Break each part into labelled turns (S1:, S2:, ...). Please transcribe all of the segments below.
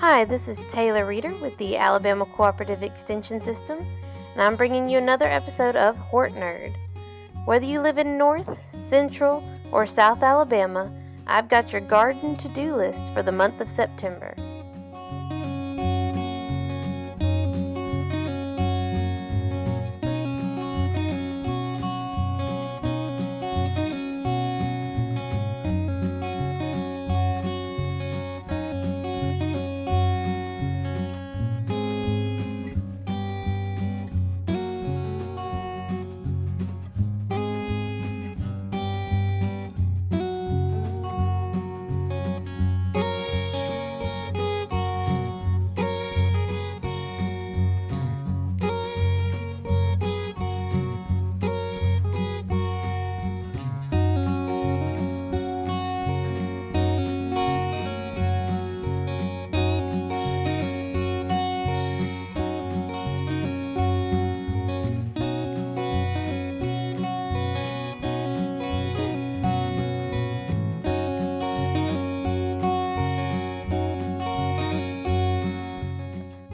S1: Hi, this is Taylor Reeder with the Alabama Cooperative Extension System, and I'm bringing you another episode of Hort Nerd. Whether you live in North, Central, or South Alabama, I've got your garden to do list for the month of September.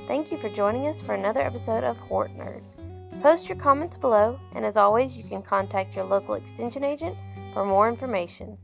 S1: Thank you for joining us for another episode of Hort Nerd. Post your comments below, and as always, you can contact your local extension agent for more information.